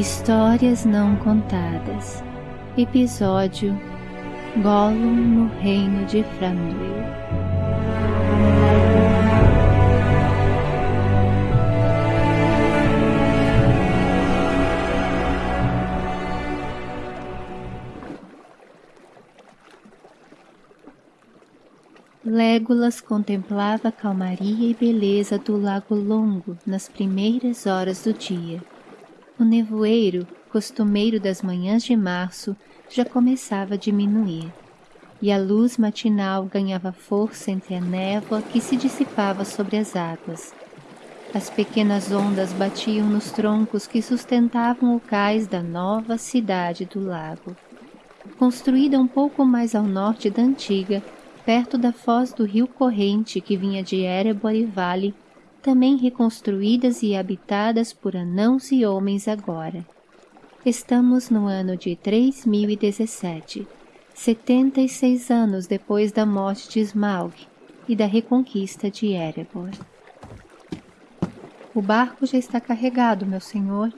Histórias Não Contadas Episódio Gollum no Reino de Thranduil Légolas contemplava a calmaria e beleza do lago longo nas primeiras horas do dia. O nevoeiro, costumeiro das manhãs de março, já começava a diminuir, e a luz matinal ganhava força entre a névoa que se dissipava sobre as águas. As pequenas ondas batiam nos troncos que sustentavam o cais da nova cidade do lago. Construída um pouco mais ao norte da antiga, perto da foz do rio corrente que vinha de Erebor e Vale, também reconstruídas e habitadas por anãos e homens agora. Estamos no ano de 3017, 76 anos depois da morte de Smaug e da reconquista de Erebor. O barco já está carregado, meu senhor,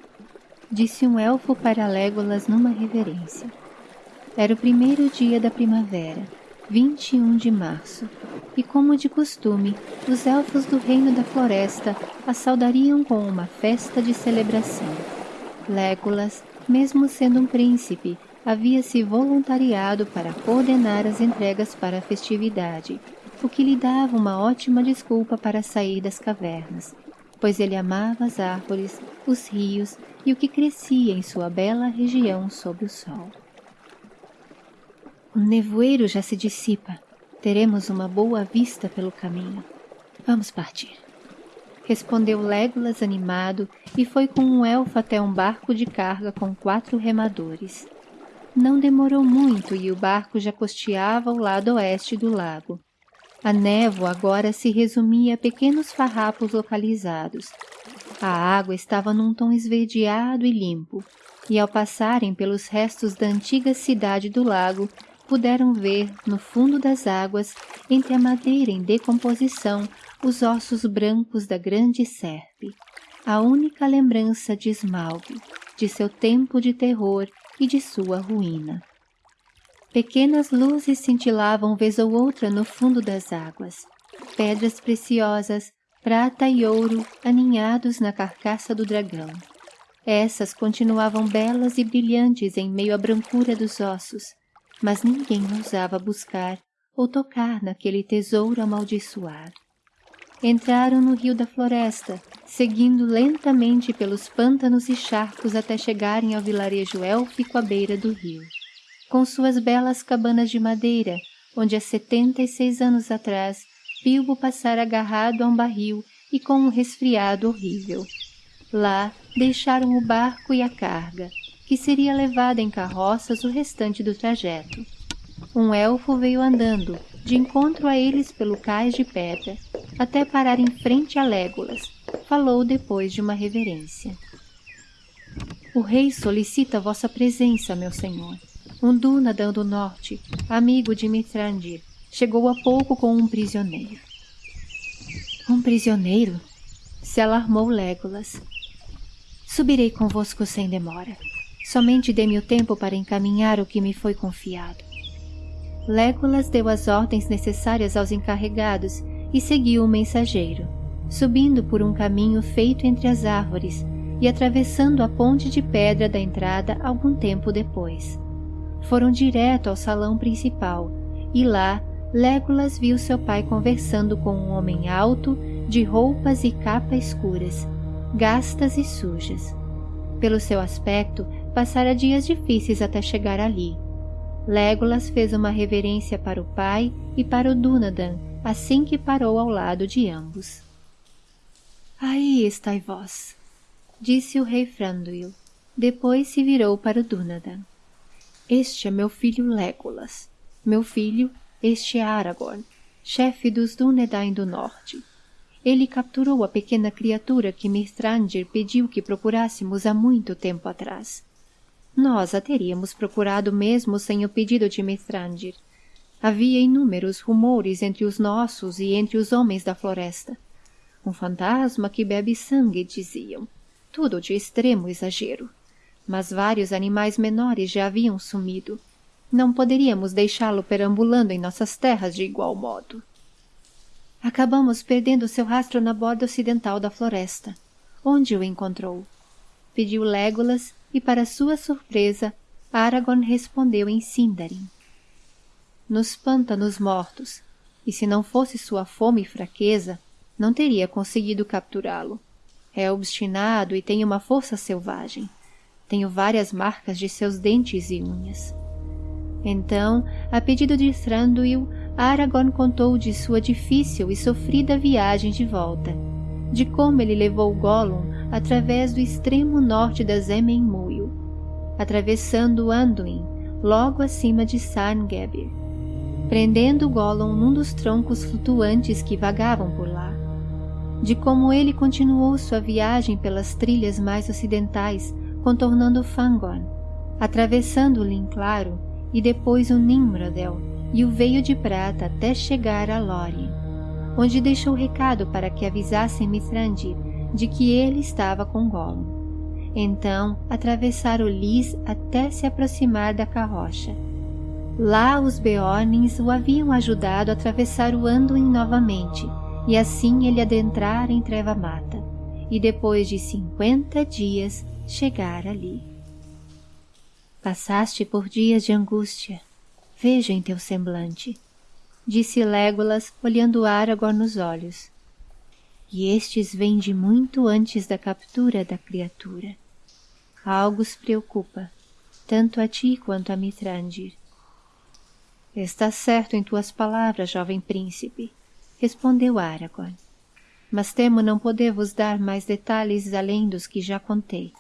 disse um elfo para Legolas numa reverência. Era o primeiro dia da primavera 21 de março, e como de costume, os elfos do Reino da Floresta a saudariam com uma festa de celebração. Legolas, mesmo sendo um príncipe, havia se voluntariado para coordenar as entregas para a festividade, o que lhe dava uma ótima desculpa para sair das cavernas, pois ele amava as árvores, os rios e o que crescia em sua bela região sob o sol. O nevoeiro já se dissipa. Teremos uma boa vista pelo caminho. Vamos partir. Respondeu Legolas animado e foi com um elfo até um barco de carga com quatro remadores. Não demorou muito e o barco já costeava o lado oeste do lago. A névoa agora se resumia a pequenos farrapos localizados. A água estava num tom esverdeado e limpo, e ao passarem pelos restos da antiga cidade do lago, puderam ver, no fundo das águas, entre a madeira em decomposição, os ossos brancos da grande serpe, a única lembrança de Smaug, de seu tempo de terror e de sua ruína. Pequenas luzes cintilavam vez ou outra no fundo das águas, pedras preciosas, prata e ouro aninhados na carcaça do dragão. Essas continuavam belas e brilhantes em meio à brancura dos ossos, mas ninguém ousava buscar ou tocar naquele tesouro amaldiçoado. Entraram no rio da floresta, seguindo lentamente pelos pântanos e charcos até chegarem ao vilarejo élfico à beira do rio. Com suas belas cabanas de madeira, onde há setenta e seis anos atrás Bilbo passara agarrado a um barril e com um resfriado horrível. Lá deixaram o barco e a carga, que seria levada em carroças o restante do trajeto. Um elfo veio andando, de encontro a eles pelo cais de pedra, até parar em frente a Légolas. Falou depois de uma reverência. O rei solicita vossa presença, meu senhor. Um Dúnadan do norte, amigo de Mithrandir, chegou há pouco com um prisioneiro. Um prisioneiro? Se alarmou Légolas. Subirei convosco sem demora. Somente dê-me o tempo para encaminhar o que me foi confiado. Legolas deu as ordens necessárias aos encarregados e seguiu o mensageiro, subindo por um caminho feito entre as árvores e atravessando a ponte de pedra da entrada algum tempo depois. Foram direto ao salão principal e lá Legolas viu seu pai conversando com um homem alto, de roupas e capa escuras, gastas e sujas. Pelo seu aspecto, passara dias difíceis até chegar ali. Legolas fez uma reverência para o pai e para o Dúnadan assim que parou ao lado de ambos. Aí estai vós, disse o rei Franduil. Depois se virou para o Dúnadan. Este é meu filho Legolas. Meu filho, este é Aragorn, chefe dos Dúnedain do Norte. Ele capturou a pequena criatura que Mithrandir pediu que procurássemos há muito tempo atrás. Nós a teríamos procurado mesmo sem o pedido de Mithrandir. Havia inúmeros rumores entre os nossos e entre os homens da floresta. Um fantasma que bebe sangue, diziam. Tudo de extremo exagero. mas vários animaes menores já haviam sumido. Não poderíamos deixá-lo perambulando em nossas terras de igual modo. Acabamos perdendo seu rastro na borda ocidental da floresta. Onde o encontrou? Pediu Legolas e, para sua surpresa, Aragorn respondeu em Sindarin. Nos pântanos mortos, e se não fosse sua fome e fraqueza, não teria conseguido capturá-lo. É obstinado e tem uma força selvagem. Tenho várias marcas de seus dentes e unhas. Então, a pedido de Thranduil, Aragorn contou de sua difícil e sofrida viagem de volta, de como ele levou Gollum através do extremo norte das Emenmuil, atravessando Anduin, logo acima de Sarngabir, prendendo Gollum num dos troncos flutuantes que vagavam por lá, de como ele continuou sua viagem pelas trilhas mais ocidentais, contornando Fangorn, atravessando o Linclaro e depois o Nimrodel e o Veio de Prata até chegar a Lórien, onde deixou recado para que avisassem Mithrandir de que ele estava com Gollum. Então atravessaram Lys até se aproximar da carrocha. Lá os Beornins o haviam ajudado a atravessar o Anduin novamente, e assim ele adentrar em Treva Mata, e depois de cinquenta dias chegar ali. Passaste por dias de angústia, vejo em teu semblante, disse Légolas, olhando Aragorn nos olhos. E estes vêm de muito antes da captura da criatura. Algo os preocupa, tanto a ti quanto a Mithrandir. Estás certo em tuas palavras, jovem príncipe, respondeu Aragorn. Mas temo não poder vos dar mais detalhes além dos que já contei.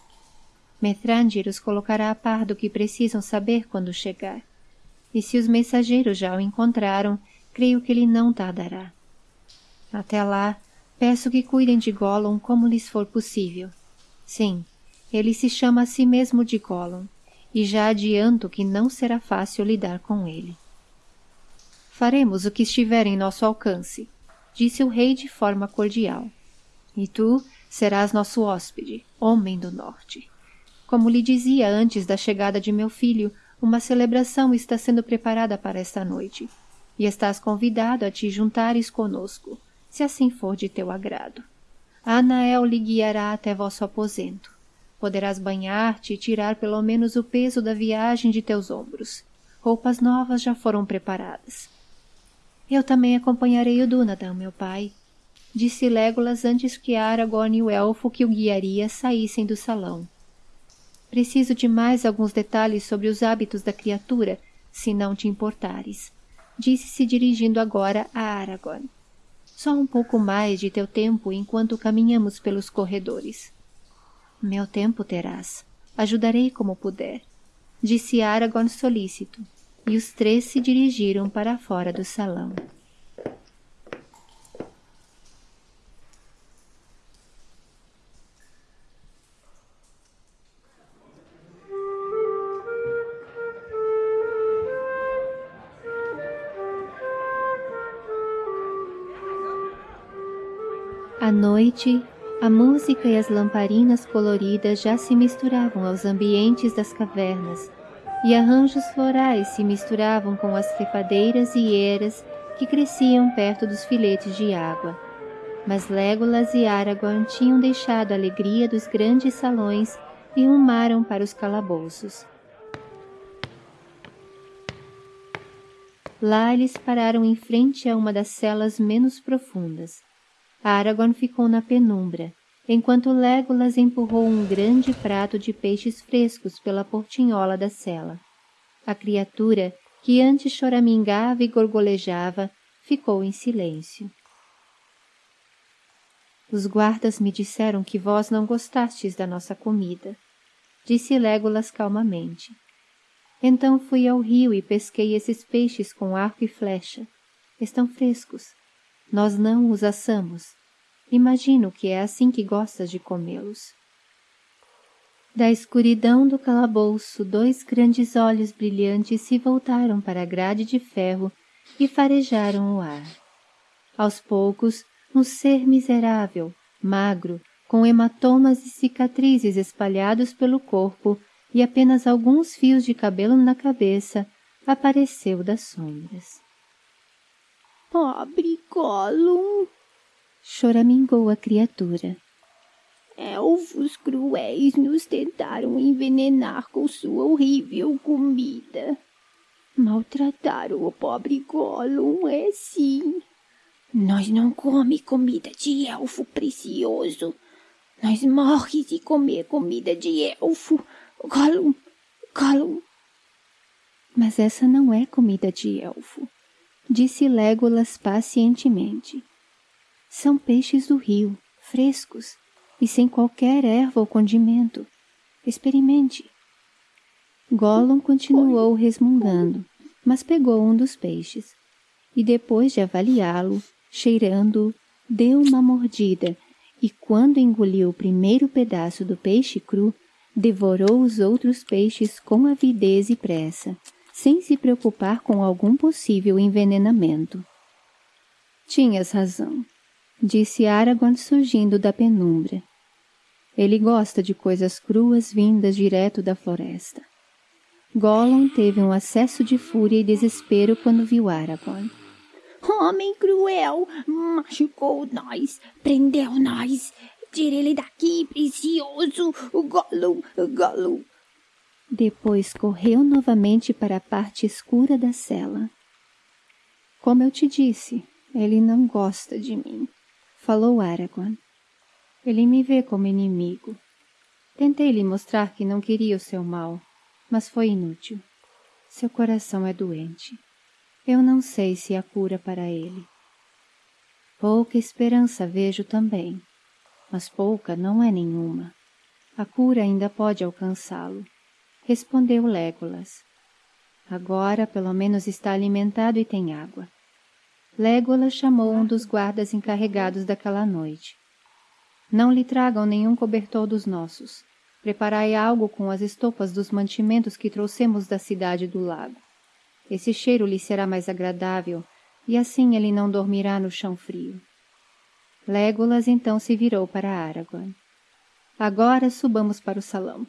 Mithrandir os colocará a par do que precisam saber quando chegar e se os mensageiros já o encontraram, creio que ele não tardará. Até lá, peço que cuidem de Gollum como lhes for possível. Sim, ele se chama a si mesmo de Gollum, e já adianto que não será fácil lidar com ele. Faremos o que estiver em nosso alcance, disse o rei de forma cordial. E tu serás nosso hóspede, homem do norte. Como lhe dizia antes da chegada de meu filho, uma celebração está sendo preparada para esta noite, e estás convidado a te juntares conosco, se assim for de teu agrado. Anael lhe guiará até vosso aposento. Poderás banhar-te e tirar pelo menos o peso da viagem de teus ombros. Roupas novas já foram preparadas. Eu também acompanharei o Dunadan, meu pai, disse Légolas antes que Aragorn e o elfo que o guiaria saíssem do salão. Preciso de mais alguns detalhes sobre os hábitos da criatura, se não te importares. Disse-se dirigindo agora a Aragorn. Só um pouco mais de teu tempo enquanto caminhamos pelos corredores. Meu tempo terás. Ajudarei como puder. Disse Aragorn solícito, e os três se dirigiram para fora do salão. À noite, a música e as lamparinas coloridas já se misturavam aos ambientes das cavernas, e arranjos florais se misturavam com as trepadeiras e eras que cresciam perto dos filetes de água. Mas Legolas e Aragorn tinham deixado a alegria dos grandes salões e rumaram para os calabouços. Lá eles pararam em frente a uma das celas menos profundas. Aragorn ficou na penumbra, enquanto Legolas empurrou um grande prato de peixes frescos pela portinhola da cela. A criatura, que antes choramingava e gorgolejava, ficou em silêncio. Os guardas me disseram que vós não gostastes da nossa comida, disse Legolas calmamente. Então fui ao rio e pesquei esses peixes com arco e flecha. Estão frescos. Nós não os assamos. Imagino que é assim que gostas de comê-los. Da escuridão do calabouço, dois grandes olhos brilhantes se voltaram para a grade de ferro e farejaram o ar. Aos poucos, um ser miserável, magro, com hematomas e cicatrizes espalhados pelo corpo, e apenas alguns fios de cabelo na cabeça apareceu das sombras. Pobre Gollum! Choramingou a criatura. Elfos cruéis nos tentaram envenenar com sua horrível comida. Maltrataram o pobre Gollum, é sim. Nós não come comida de elfo precioso. Nós morre de comer comida de elfo. Gollum, Gollum. Mas essa não é comida de elfo, disse Legolas pacientemente. São peixes do rio, frescos, e sem qualquer erva ou condimento. Experimente. Gollum continuou resmungando, mas pegou um dos peixes, e depois de avaliá-lo, cheirando-o, deu uma mordida e, quando engoliu o primeiro pedaço do peixe cru, devorou os outros peixes com avidez e pressa, sem se preocupar com algum possível envenenamento. Tinhas razão, disse Aragorn surgindo da penumbra. Ele gosta de coisas cruas vindas direto da floresta. Gollum teve um acesso de fúria e desespero quando viu Aragorn. Homem cruel, machucou nós, prendeu nós. Tire ele daqui, precioso, Gollum, Gollum. Depois correu novamente para a parte escura da cela. Como eu te disse, ele não gosta de mim, falou Aragorn. Ele me vê como inimigo. Tentei lhe mostrar que não queria o seu mal, mas foi inútil. Seu coração é doente. Eu não sei se há cura para ele. Pouca esperança vejo também, mas pouca não é nenhuma. A cura ainda pode alcançá-lo, respondeu Legolas. Agora pelo menos está alimentado e tem água. Legolas chamou um dos guardas encarregados daquela noite. Não lhe tragam nenhum cobertor dos nossos. Preparai algo com as estopas dos mantimentos que trouxemos da cidade do lago. Esse cheiro lhe será mais agradável, e assim ele não dormirá no chão frio. Légolas então se virou para Aragorn. Agora subamos para o salão.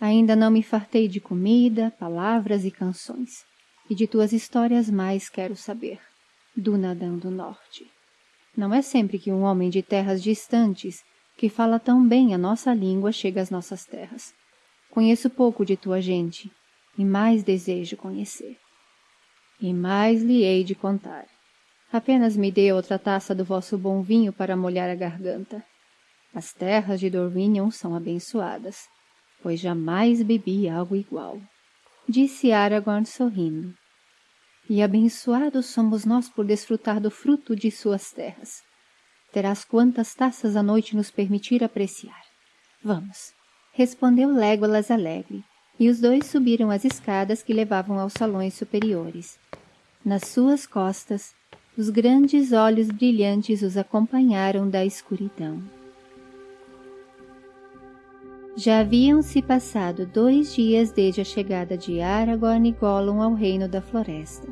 Ainda não me fartei de comida, palavras e canções. E de tuas histórias mais quero saber. Dunadan do Norte. Não é sempre que um homem de terras distantes, que fala tão bem a nossa língua, chega às nossas terras. Conheço pouco de tua gente, e mais desejo conhecer e mais lhe hei de contar. Apenas me dê outra taça do vosso bom vinho para molhar a garganta. As terras de Dorminion são abençoadas, pois jamais bebi algo igual. Disse Aragorn sorrindo. E abençoados somos nós por desfrutar do fruto de suas terras. Terás quantas taças a noite nos permitir apreciar. Vamos, respondeu Légolas alegre, e os dois subiram as escadas que levavam aos salões superiores. Nas suas costas, os grandes olhos brilhantes os acompanharam da escuridão. Já haviam se passado dois dias desde a chegada de Aragorn e Gollum ao reino da floresta.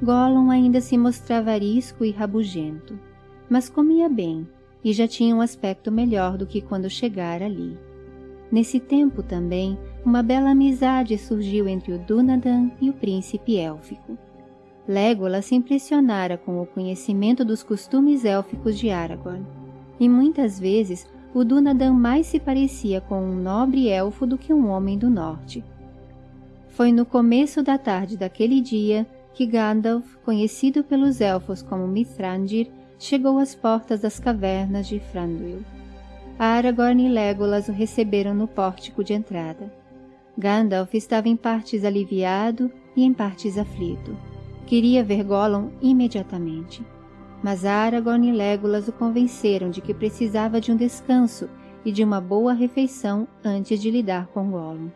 Gollum ainda se mostrava arisco e rabugento, mas comia bem e já tinha um aspecto melhor do que quando chegara ali. Nesse tempo também, uma bela amizade surgiu entre o Dunadan e o príncipe élfico. Legolas se impressionara com o conhecimento dos costumes élficos de Aragorn, e muitas vezes o Dunadan mais se parecia com um nobre elfo do que um homem do norte. Foi no começo da tarde daquele dia que Gandalf, conhecido pelos elfos como Mithrandir, chegou às portas das cavernas de Thranduil. Aragorn e Legolas o receberam no pórtico de entrada. Gandalf estava em partes aliviado e em partes aflito. Queria ver Gollum imediatamente. Mas Aragorn e Legolas o convenceram de que precisava de um descanso e de uma boa refeição antes de lidar com Gollum.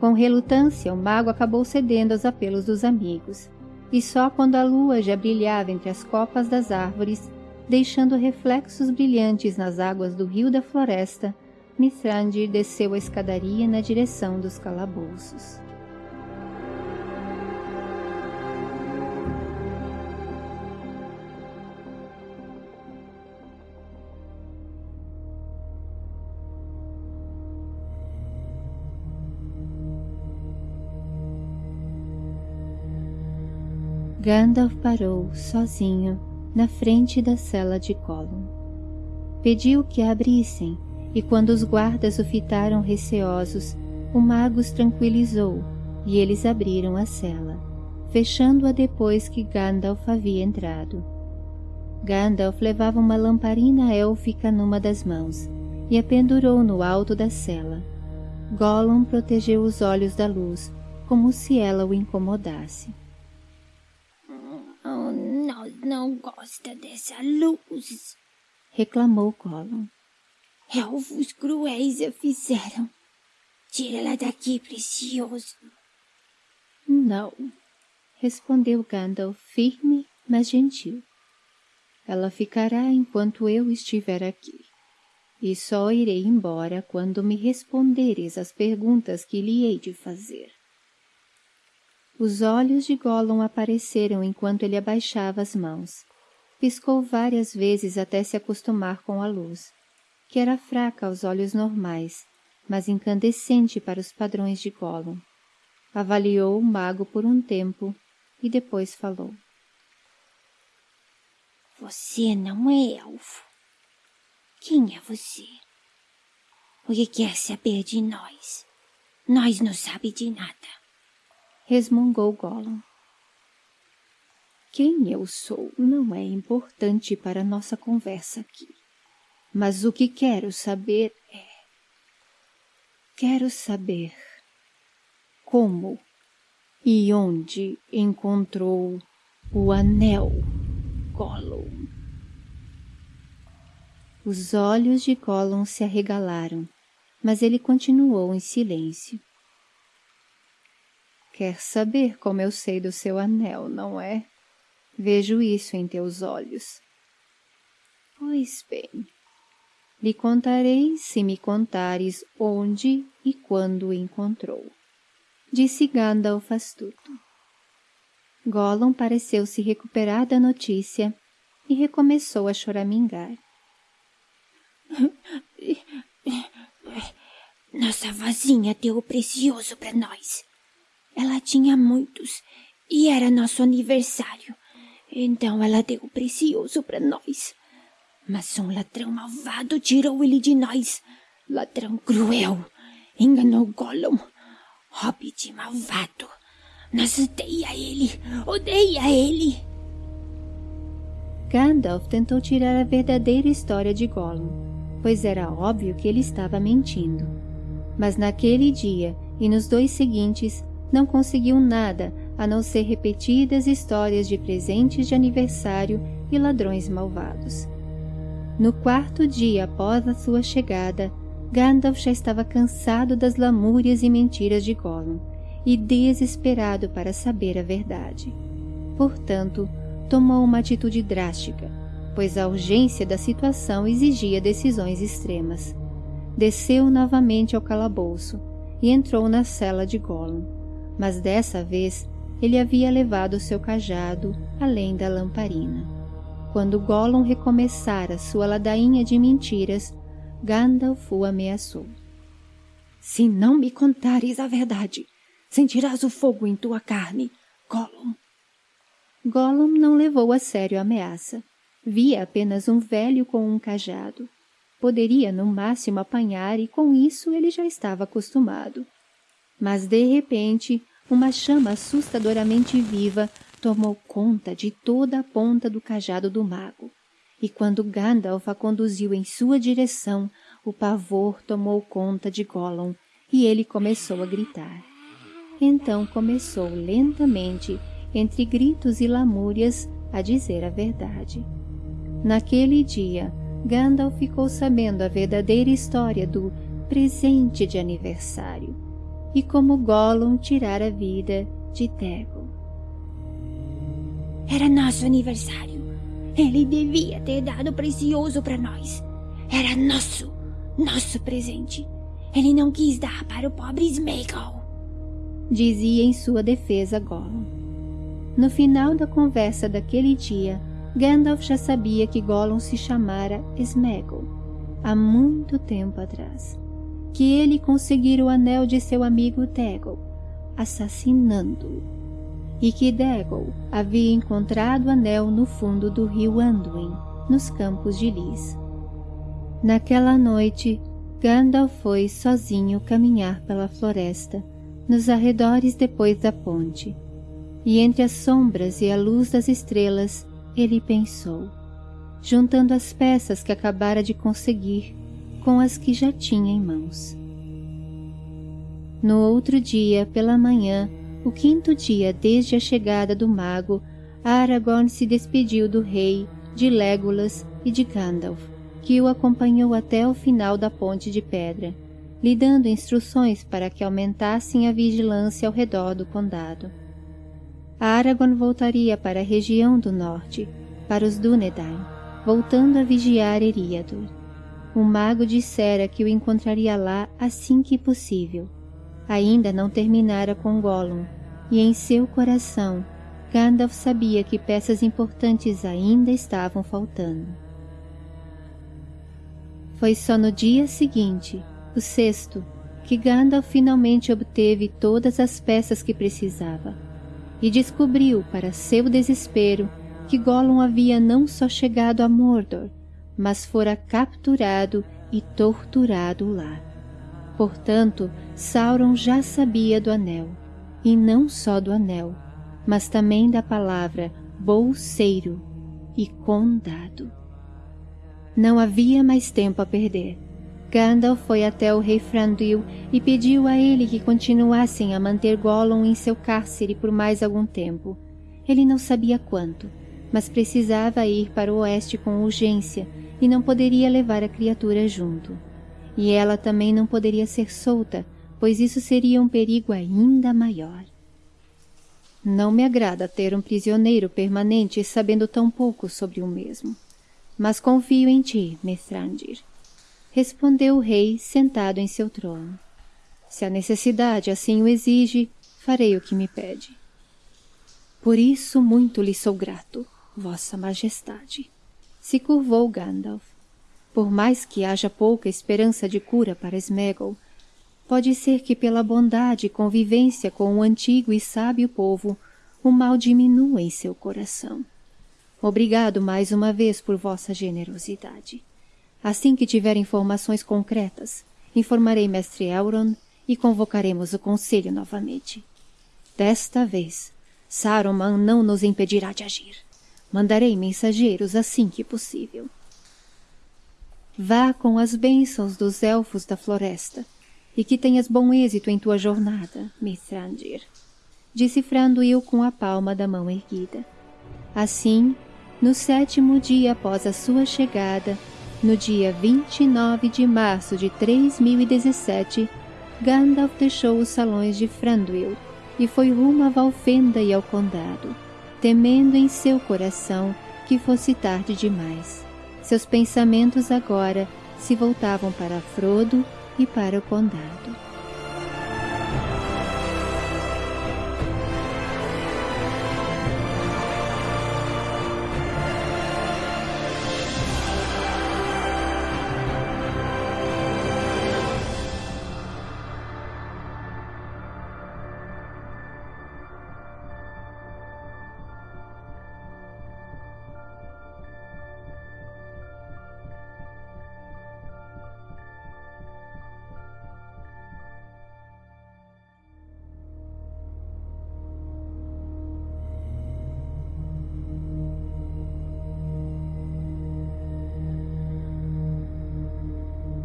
Com relutância, o mago acabou cedendo aos apelos dos amigos, e só quando a lua já brilhava entre as copas das árvores deixando reflexos brilhantes nas águas do rio da floresta, Mithrandir desceu a escadaria na direção dos calabouços. Gandalf parou, sozinho, na frente da cela de Gollum. Pediu que a abrissem, e quando os guardas o fitaram receosos, o mago os tranquilizou, e eles abriram a cela, fechando-a depois que Gandalf havia entrado. Gandalf levava uma lamparina élfica numa das mãos, e a pendurou no alto da cela. Gollum protegeu os olhos da luz, como se ela o incomodasse. Não gosta dessa luz, reclamou Gollum. Elfos cruéis a fizeram. Tira-la daqui, precioso. Não, respondeu Gandalf firme, mas gentil. Ela ficará enquanto eu estiver aqui e só irei embora quando me responderes as perguntas que lhe hei de fazer. Os olhos de Gollum apareceram enquanto ele abaixava as mãos. Piscou várias vezes até se acostumar com a luz, que era fraca aos olhos normais, mas incandescente para os padrões de Gollum. Avaliou o mago por um tempo e depois falou. Você não é elfo. Quem é você? O que quer saber de nós? Nós não sabe de nada. Resmungou Gollum. Quem eu sou não é importante para nossa conversa aqui. Mas o que quero saber é... Quero saber como e onde encontrou o anel Gollum. Os olhos de Gollum se arregalaram, mas ele continuou em silêncio. Quer saber como eu sei do seu anel, não é? Vejo isso em teus olhos. Pois bem, lhe contarei se me contares onde e quando o encontrou. Disse Gandalf astuto. Gollum pareceu se recuperar da notícia e recomeçou a choramingar. Nossa vozinha deu o precioso para nós. Ela tinha muitos e era nosso aniversário. Então ela deu o precioso para nós. Mas um ladrão malvado tirou ele de nós. Ladrão cruel. Enganou Gollum. Hobbit malvado. Nós odeia ele. Odeia ele. Gandalf tentou tirar a verdadeira história de Gollum pois era óbvio que ele estava mentindo. Mas naquele dia e nos dois seguintes não conseguiu nada a não ser repetidas histórias de presentes de aniversário e ladrões malvados. No quarto dia após a sua chegada, Gandalf já estava cansado das lamúrias e mentiras de Gollum e desesperado para saber a verdade. Portanto, tomou uma atitude drástica pois a urgência da situação exigia decisões extremas. Desceu novamente ao calabouço e entrou na cela de Gollum, mas dessa vez ele havia levado seu cajado além da lamparina. Quando Gollum recomeçara sua ladainha de mentiras, Gandalf o ameaçou. Se não me contares a verdade, sentirás o fogo em tua carne, Gollum. Gollum não levou a sério a ameaça Via apenas um velho com um cajado. Poderia, no máximo, apanhar e com isso ele já estava acostumado. Mas, de repente, uma chama assustadoramente viva tomou conta de toda a ponta do cajado do mago. E quando Gandalf a conduziu em sua direção, o pavor tomou conta de Gollum e ele começou a gritar. Então começou lentamente, entre gritos e lamúrias, a dizer a verdade. Naquele dia, Gandalf ficou sabendo a verdadeira história do presente de aniversário e como Gollum tirara a vida de Tego. Era nosso aniversário. Ele devia ter dado precioso para nós. Era nosso, nosso presente. Ele não quis dar para o pobre Smeagol. Dizia em sua defesa Gollum. No final da conversa daquele dia, Gandalf já sabia que Gollum se chamara Sméagol há muito tempo atrás, que ele conseguira o anel de seu amigo Tegel, assassinando-o. e que Degol havia encontrado o anel no fundo do rio Anduin, nos campos de Lis. Naquela noite, Gandalf foi sozinho caminhar pela floresta, nos arredores depois da ponte, e entre as sombras e a luz das estrelas, ele pensou, juntando as peças que acabara de conseguir com as que já tinha em mãos. No outro dia, pela manhã, o quinto dia desde a chegada do mago, Aragorn se despediu do rei, de Legolas e de Gandalf, que o acompanhou até o final da ponte de pedra, lhe dando instruções para que aumentassem a vigilância ao redor do condado. Aragorn voltaria para a região do norte, para os Dúnedain, voltando a vigiar Eriador. O mago dissera que o encontraria lá assim que possível, ainda não terminara com Gollum, e em seu coração Gandalf sabia que peças importantes ainda estavam faltando. Foi só no dia seguinte, o sexto, que Gandalf finalmente obteve todas as peças que precisava, e descobriu, para seu desespero, que Gollum havia não só chegado a Mordor, mas fora capturado e torturado lá. Portanto, Sauron já sabia do anel, e não só do anel, mas também da palavra bolseiro e condado. Não havia mais tempo a perder. Gandalf foi até o rei Frandil e pediu a ele que continuassem a manter Gollum em seu cárcere por mais algum tempo. Ele não sabia quanto, mas precisava ir para o oeste com urgência e não poderia levar a criatura junto e ela também não poderia ser solta, pois isso seria um perigo ainda maior. Não me agrada ter um prisioneiro permanente sabendo tão pouco sobre o mesmo. Mas confio em ti, Mithrandir. Respondeu o rei sentado em seu trono. Se a necessidade assim o exige, farei o que me pede. Por isso muito lhe sou grato, vossa majestade. Se curvou Gandalf. Por mais que haja pouca esperança de cura para Sméagol, pode ser que pela bondade e convivência com o antigo e sábio povo, o mal diminua em seu coração. Obrigado mais uma vez por vossa generosidade. Assim que tiver informações concretas, informarei mestre Elrond e convocaremos o conselho novamente. Desta vez, Saruman não nos impedirá de agir. Mandarei mensageiros assim que possível. Vá com as bênçãos dos elfos da floresta, e que tenhas bom êxito em tua jornada, Mithrandir. Disse Franduil com a palma da mão erguida. Assim, no sétimo dia após a sua chegada, no dia 29 de março de 3017, Gandalf deixou os salões de Franduil e foi rumo a Valfenda e ao condado, temendo em seu coração que fosse tarde demais. Seus pensamentos agora se voltavam para Frodo e para o condado.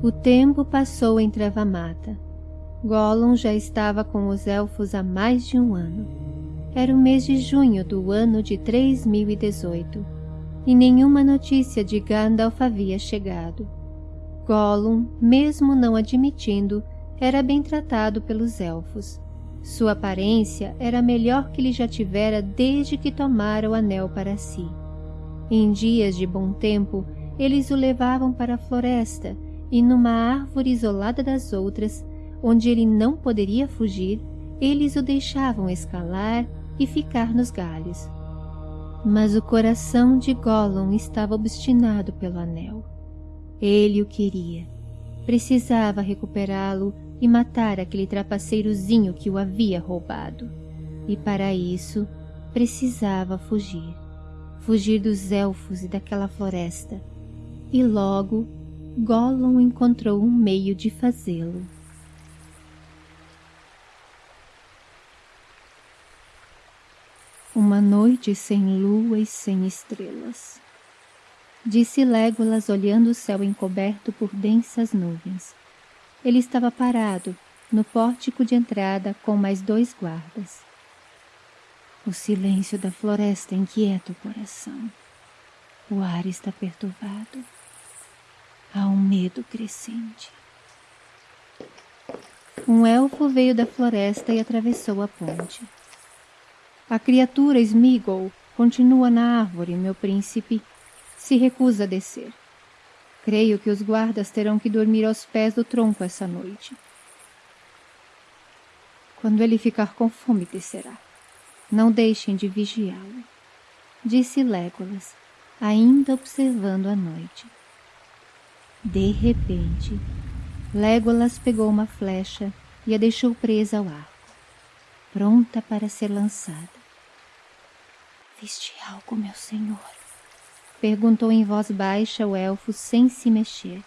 O tempo passou em Trevamata. Gollum já estava com os elfos há mais de um ano. Era o mês de junho do ano de 3018, e nenhuma notícia de Gandalf havia chegado. Gollum, mesmo não admitindo, era bem tratado pelos elfos. Sua aparência era a melhor que ele já tivera desde que tomara o anel para si. Em dias de bom tempo, eles o levavam para a floresta e numa árvore isolada das outras, onde ele não poderia fugir, eles o deixavam escalar e ficar nos galhos. Mas o coração de Gollum estava obstinado pelo anel. Ele o queria. Precisava recuperá-lo e matar aquele trapaceirozinho que o havia roubado. E para isso Precisava fugir. Fugir dos elfos e daquela floresta. E logo Gollum encontrou um meio de fazê-lo. Uma noite sem lua e sem estrelas. Disse Légolas olhando o céu encoberto por densas nuvens. Ele estava parado, no pórtico de entrada com mais dois guardas. O silêncio da floresta inquieta o coração. O ar está perturbado. Há um medo crescente. Um elfo veio da floresta e atravessou a ponte. A criatura Smigol continua na árvore, meu príncipe. Se recusa a descer. Creio que os guardas terão que dormir aos pés do tronco essa noite. Quando ele ficar com fome, descerá. Não deixem de vigiá-lo, disse Légolas, ainda observando a noite. De repente, Légolas pegou uma flecha e a deixou presa ao arco, pronta para ser lançada. Viste algo, meu senhor? Perguntou em voz baixa o elfo sem se mexer.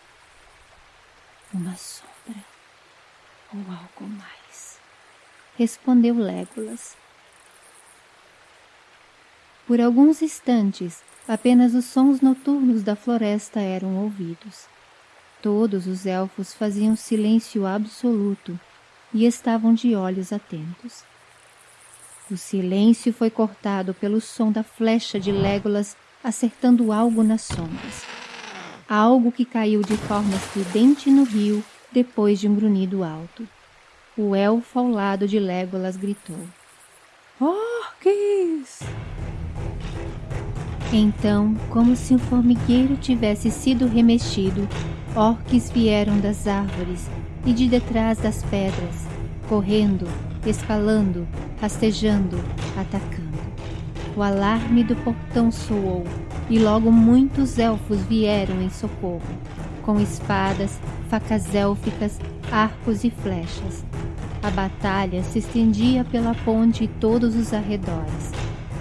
Uma sombra ou algo mais? Respondeu Légolas. Por alguns instantes, apenas os sons noturnos da floresta eram ouvidos. Todos os elfos faziam silêncio absoluto e estavam de olhos atentos. O silêncio foi cortado pelo som da flecha de Légolas acertando algo nas sombras. Algo que caiu de forma estridente no rio depois de um grunhido alto. O elfo ao lado de Légolas gritou. Orques! Então, como se um formigueiro tivesse sido remexido, orques vieram das árvores e de detrás das pedras, correndo, escalando, rastejando, atacando. O alarme do portão soou e logo muitos elfos vieram em socorro, com espadas, facas élficas, arcos e flechas. A batalha se estendia pela ponte e todos os arredores.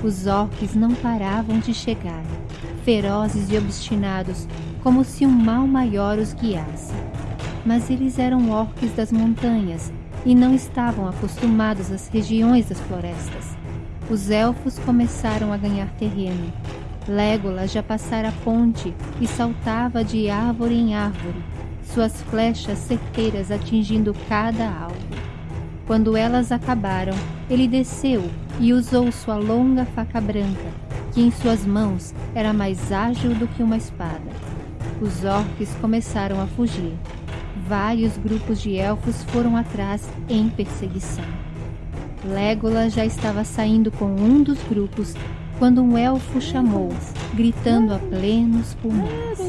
Os orques não paravam de chegar, ferozes e obstinados, como se um mal maior os guiasse. Mas eles eram orques das montanhas e não estavam acostumados às regiões das florestas. Os elfos começaram a ganhar terreno. Légolas já passara a ponte e saltava de árvore em árvore, suas flechas certeiras atingindo cada alvo. Quando elas acabaram, ele desceu e usou sua longa faca branca, que em suas mãos era mais ágil do que uma espada. Os orques começaram a fugir, vários grupos de elfos foram atrás em perseguição. Legolas já estava saindo com um dos grupos quando um elfo chamou, gritando a plenos pulmões.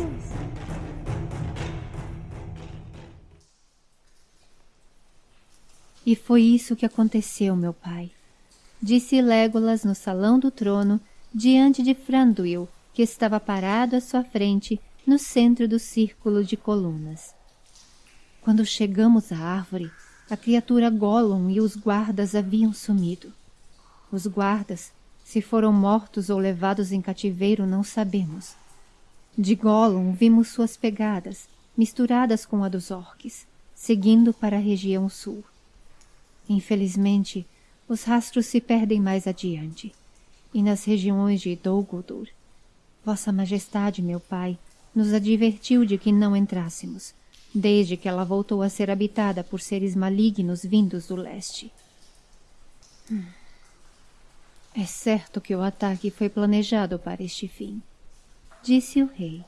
E foi isso que aconteceu, meu pai, disse Legolas no salão do trono, diante de Franduil, que estava parado à sua frente, no centro do círculo de colunas. Quando chegamos à árvore, a criatura Gollum e os guardas haviam sumido. Os guardas, se foram mortos ou levados em cativeiro, não sabemos. De Gollum vimos suas pegadas, misturadas com a dos orques, seguindo para a região sul. Infelizmente, os rastros se perdem mais adiante, e nas regiões de Dol Guldur. Vossa Majestade, meu pai, nos advertiu de que não entrássemos, desde que ela voltou a ser habitada por seres malignos vindos do leste. Hum. É certo que o ataque foi planejado para este fim, disse o rei.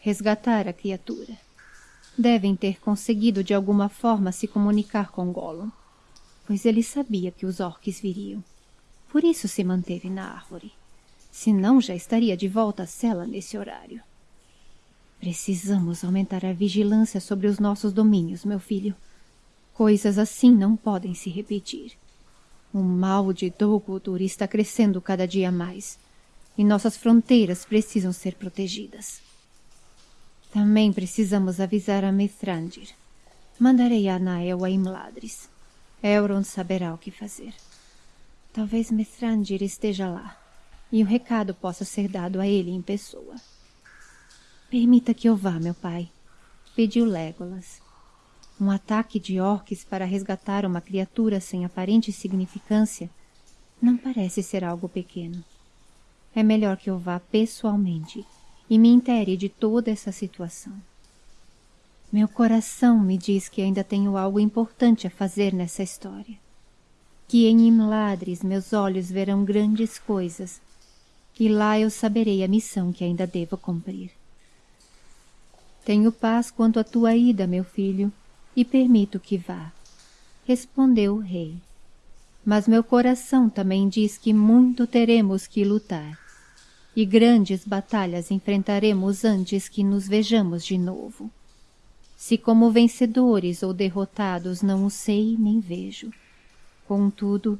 Resgatar a criatura. Devem ter conseguido de alguma forma se comunicar com Gollum, pois ele sabia que os orques viriam. Por isso se manteve na árvore. Senão já estaria de volta à cela nesse horário. Precisamos aumentar a vigilância sobre os nossos domínios, meu filho. Coisas assim não podem se repetir. O mal de Dol está crescendo cada dia mais, e nossas fronteiras precisam ser protegidas. Também precisamos avisar a Mithrandir. Mandarei a a Imladris. Elrond saberá o que fazer. Talvez Mestrandir esteja lá, e o recado possa ser dado a ele em pessoa. Permita que eu vá, meu pai, pediu Legolas. Um ataque de orques para resgatar uma criatura sem aparente significância não parece ser algo pequeno. É melhor que eu vá pessoalmente e me intere de toda essa situação. Meu coração me diz que ainda tenho algo importante a fazer nessa história. Que em Imladres meus olhos verão grandes coisas, e lá eu saberei a missão que ainda devo cumprir. Tenho paz quanto à tua ida, meu filho, e permito que vá, respondeu o rei. Mas meu coração também diz que muito teremos que lutar, e grandes batalhas enfrentaremos antes que nos vejamos de novo. Se como vencedores ou derrotados não o sei nem vejo. Contudo,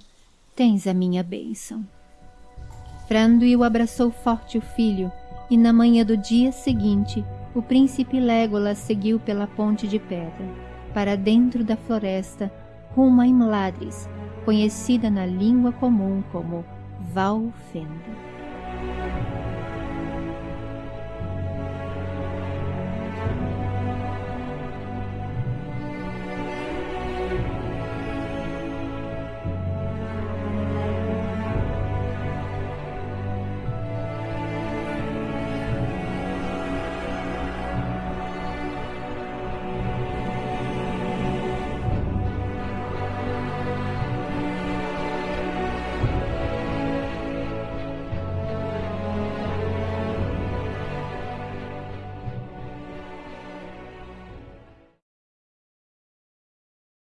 tens a minha bênção. Franduil abraçou forte o filho, e na manhã do dia seguinte, o príncipe Legolas seguiu pela ponte de pedra, para dentro da floresta, rumo a Imladris, conhecida na língua comum como Valfenda.